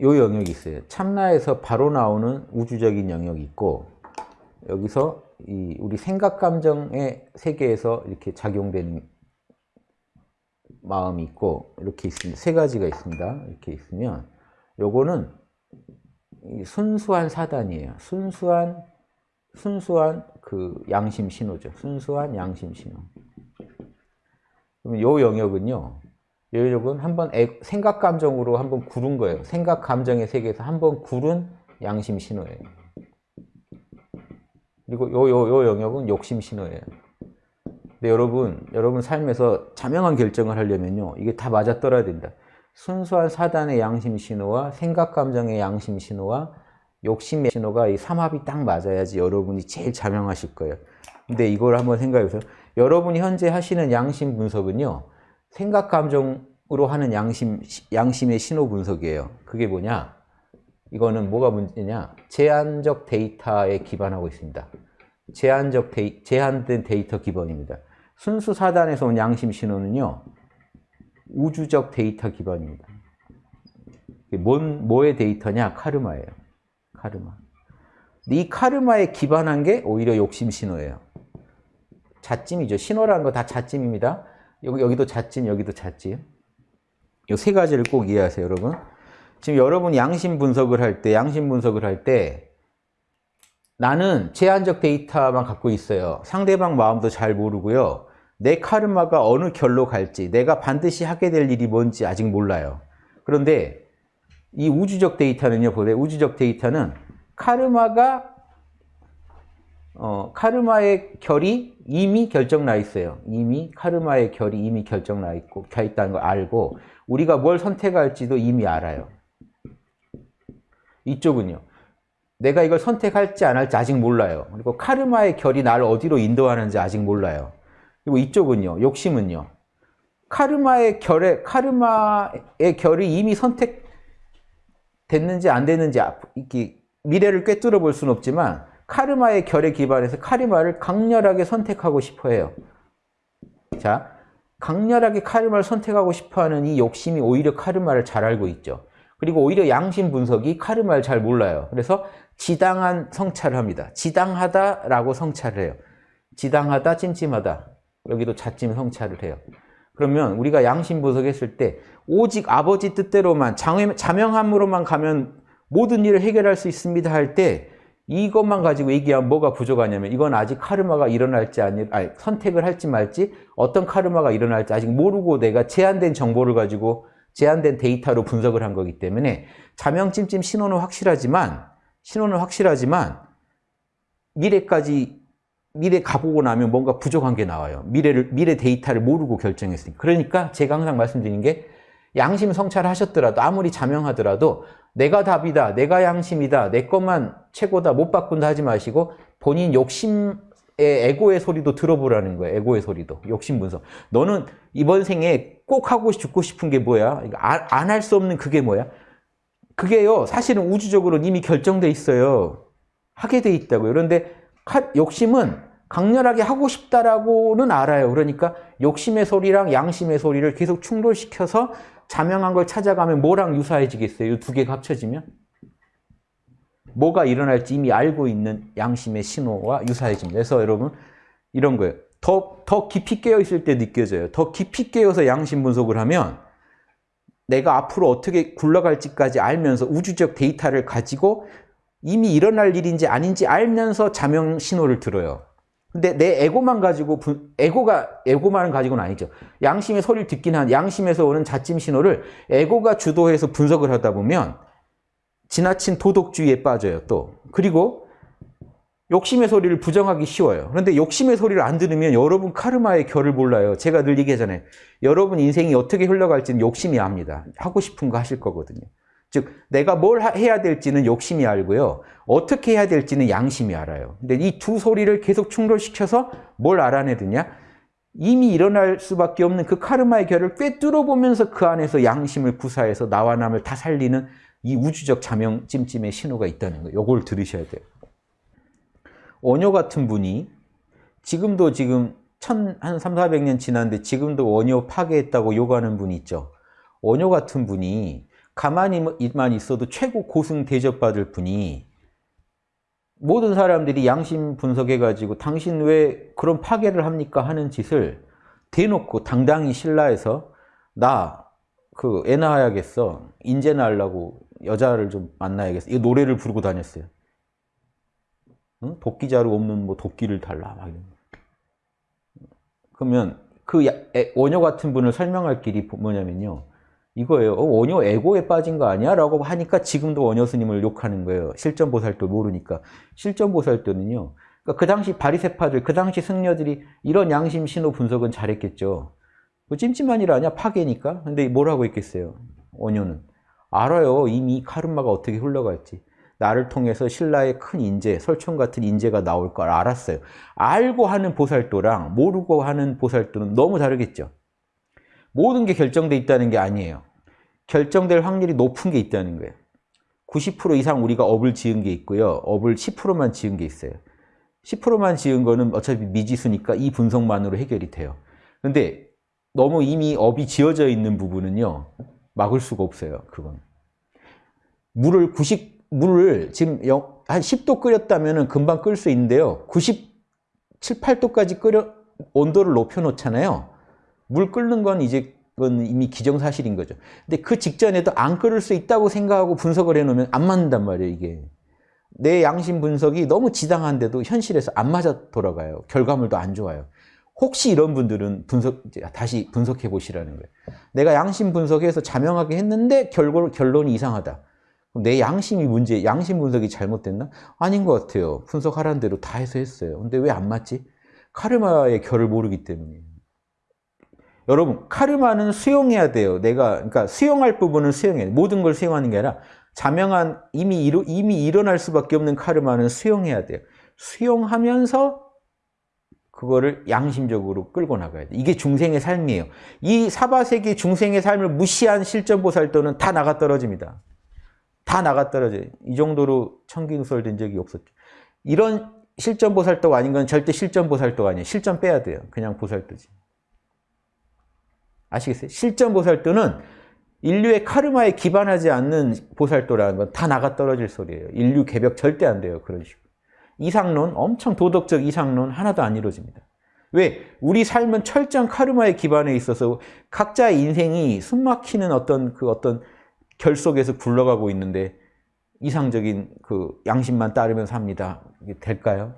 요 영역이 있어요. 참나에서 바로 나오는 우주적인 영역이 있고 여기서 이 우리 생각 감정의 세계에서 이렇게 작용되는 마음이 있고 이렇게 있습니다. 세 가지가 있습니다. 이렇게 있으면 요거는 순수한 사단이에요. 순수한 순수한 그 양심 신호죠. 순수한 양심 신호. 그럼 요 영역은요. 요 영역은 한번 생각 감정으로 한번 구른 거예요. 생각 감정의 세계에서 한번 구른 양심 신호예요. 그리고 요 요 요 영역은 욕심 신호예요. 근데 여러분, 여러분 삶에서 자명한 결정을 하려면요. 이게 다 맞아떨어야 된다. 순수한 사단의 양심 신호와 생각 감정의 양심 신호와 욕심의 신호가 이 삼합이 딱 맞아야지 여러분이 제일 자명하실 거예요. 근데 이걸 한번 생각해 보세요. 여러분이 현재 하시는 양심 분석은요. 생각 감정으로 하는 양심 양심의 신호 분석이에요. 그게 뭐냐? 이거는 뭐가 문제냐? 제한적 데이터에 기반하고 있습니다. 제한적 데이, 제한된 데이터 기반입니다. 순수 사단에서 온 양심 신호는요. 우주적 데이터 기반입니다. 뭔, 뭐의 데이터냐? 카르마예요. 카르마. 이 카르마에 기반한 게 오히려 욕심 신호예요. 자찜이죠. 신호라는 거 다 자찜입니다. 여기, 여기도 자찜, 여기도 자찜. 이세 가지를 꼭 이해하세요, 여러분. 지금 여러분 양심 분석을 할 때, 양심 분석을 할 때, 나는 제한적 데이터만 갖고 있어요. 상대방 마음도 잘 모르고요. 내 카르마가 어느 결로 갈지, 내가 반드시 하게 될 일이 뭔지 아직 몰라요. 그런데 이 우주적 데이터는요, 보세요. 우주적 데이터는 카르마가 어, 카르마의 결이 이미 결정 나 있어요. 이미 카르마의 결이 이미 결정 나 있고 가 있다는 걸 알고 우리가 뭘 선택할지도 이미 알아요. 이쪽은요. 내가 이걸 선택할지 안 할지 아직 몰라요. 그리고 카르마의 결이 나를 어디로 인도하는지 아직 몰라요. 그리고 이쪽은요. 욕심은요. 카르마의 결에 카르마의 결이 이미 선택됐는지 안 됐는지 이렇게 미래를 꿰뚫어 볼 수는 없지만 카르마의 결에 기반해서 카르마를 강렬하게 선택하고 싶어 해요. 자, 강렬하게 카르마를 선택하고 싶어 하는 이 욕심이 오히려 카르마를 잘 알고 있죠. 그리고 오히려 양심 분석이 카르마를 잘 몰라요. 그래서 지당한 성찰을 합니다. 지당하다라고 성찰을 해요. 지당하다, 찜찜하다. 여기도 자찜 성찰을 해요. 그러면 우리가 양심 분석했을 때 오직 아버지 뜻대로만 자명함으로만 가면 모든 일을 해결할 수 있습니다 할 때 이것만 가지고 얘기하면 뭐가 부족하냐면 이건 아직 카르마가 일어날지 아니, 아니 선택을 할지 말지 어떤 카르마가 일어날지 아직 모르고 내가 제한된 정보를 가지고 제한된 데이터로 분석을 한 거기 때문에 자명찜찜 신호는 확실하지만 신호는 확실하지만 미래까지 미래 가보고 나면 뭔가 부족한 게 나와요. 미래를 미래 데이터를 모르고 결정했으니까. 그러니까 제가 항상 말씀드리는 게 양심 성찰하셨더라도 아무리 자명하더라도 내가 답이다, 내가 양심이다, 내 것만 최고다, 못 바꾼다 하지 마시고 본인 욕심의 에고의 소리도 들어보라는 거예요. 에고의 소리도. 욕심 분석. 너는 이번 생에 꼭 하고 죽고 싶은 게 뭐야? 안 할 수 없는 그게 뭐야? 그게요. 사실은 우주적으로 이미 결정돼 있어요. 하게 돼 있다고요. 그런데 욕심은 강렬하게 하고 싶다라고는 알아요. 그러니까 욕심의 소리랑 양심의 소리를 계속 충돌시켜서 자명한 걸 찾아가면 뭐랑 유사해지겠어요? 이 두 개가 합쳐지면? 뭐가 일어날지 이미 알고 있는 양심의 신호와 유사해집니다. 그래서 여러분 이런 거예요. 더, 더 깊이 깨어 있을 때 느껴져요. 더 깊이 깨어서 양심 분석을 하면 내가 앞으로 어떻게 굴러갈지까지 알면서 우주적 데이터를 가지고 이미 일어날 일인지 아닌지 알면서 자명 신호를 들어요. 근데 내 에고만 가지고 에고가 에고만은 가지고는 아니죠. 양심의 소리를 듣긴 한 양심에서 오는 자찜 신호를 에고가 주도해서 분석을 하다 보면 지나친 도덕주의에 빠져요. 또 그리고 욕심의 소리를 부정하기 쉬워요. 그런데 욕심의 소리를 안 들으면 여러분 카르마의 결을 몰라요. 제가 늘 얘기하잖아요. 여러분 인생이 어떻게 흘러갈지는 욕심이 압니다. 하고 싶은 거 하실 거거든요. 즉 내가 뭘 해야 될지는 욕심이 알고요. 어떻게 해야 될지는 양심이 알아요. 근데 이 두 소리를 계속 충돌시켜서 뭘 알아내느냐? 이미 일어날 수밖에 없는 그 카르마의 결을 꿰뚫어 보면서 그 안에서 양심을 구사해서 나와 남을 다 살리는 이 우주적 자명 찜찜의 신호가 있다는 거예요. 요걸 들으셔야 돼요. 원효 같은 분이 지금도 지금 천, 한 3, 400년 지났는데 지금도 원효 파괴했다고 욕하는 분이 있죠. 원효 같은 분이 가만히만 있어도 최고 고승 대접받을 분이 모든 사람들이 양심 분석해가지고 당신 왜 그런 파괴를 합니까 하는 짓을 대놓고 당당히 신라에서 나 그 애 낳아야겠어. 인제 낳으려고 여자를 좀 만나야겠어. 이 노래를 부르고 다녔어요. 응? 도끼자루 없는 뭐 도끼를 달라 막 이런 그러면 그 원효 같은 분을 설명할 길이 뭐냐면요 이거예요 어, 원효 에고에 빠진 거 아니야? 라고 하니까 지금도 원효 스님을 욕하는 거예요 실전보살도 모르니까 실전보살도는요 그러니까 그 당시 바리세파들 그 당시 승려들이 이런 양심 신호 분석은 잘했겠죠 뭐 찜찜한 일 아니야? 파괴니까. 근데 뭐라고 했겠어요? 원효는. 알아요. 이미 카르마가 어떻게 흘러갈지. 나를 통해서 신라의 큰 인재, 설총 같은 인재가 나올 걸 알았어요. 알고 하는 보살도랑 모르고 하는 보살도는 너무 다르겠죠. 모든 게 결정돼 있다는 게 아니에요. 결정될 확률이 높은 게 있다는 거예요. 90% 이상 우리가 업을 지은 게 있고요. 업을 10%만 지은 게 있어요. 10%만 지은 거는 어차피 미지수니까 이 분석만으로 해결이 돼요. 근데 너무 이미 업이 지어져 있는 부분은요. 막을 수가 없어요. 그건. 물을 90 물을 지금 영- 한 10도 끓였다면 금방 끓을 수 있는데요. 97, 8도까지 끓여 온도를 높여 놓잖아요. 물 끓는 건 이제 그건 이미 기정사실인 거죠. 근데 그 직전에도 안 끓을 수 있다고 생각하고 분석을 해 놓으면 안 맞는단 말이에요, 이게. 내 양심 분석이 너무 지당한데도 현실에서 안 맞아 돌아가요. 결과물도 안 좋아요. 혹시 이런 분들은 분석 다시 분석해 보시라는 거예요. 내가 양심 분석해서 자명하게 했는데 결과 결론이 이상하다. 내 양심이 문제, 양심 분석이 잘못됐나? 아닌 것 같아요. 분석하라는 대로 다 해서 했어요. 근데 왜 안 맞지? 카르마의 결을 모르기 때문에. 여러분, 카르마는 수용해야 돼요. 내가 그러니까 수용할 부분은 수용해야 돼. 모든 걸 수용하는 게 아니라 자명한 이미 일어, 이미 일어날 수밖에 없는 카르마는 수용해야 돼요. 수용하면서 그거를 양심적으로 끌고 나가야 돼. 이게 중생의 삶이에요. 이 사바세계 중생의 삶을 무시한 실전보살도는 다 나가 떨어집니다. 다 나가 떨어져요. 이 정도로 청기누설된 적이 없었죠. 이런 실전보살도가 아닌 건 절대 실전보살도가 아니에요. 실전 빼야 돼요. 그냥 보살도지. 아시겠어요? 실전 보살도는 인류의 카르마에 기반하지 않는 보살도라는 건 다 나가 떨어질 소리예요. 인류 개벽 절대 안 돼요. 그런 식으로. 이상론, 엄청 도덕적 이상론 하나도 안 이루어집니다. 왜? 우리 삶은 철저한 카르마의 기반에 있어서 각자의 인생이 숨막히는 어떤 그 어떤 결 속에서 굴러가고 있는데 이상적인 그 양심만 따르면서 합니다. 이게 될까요?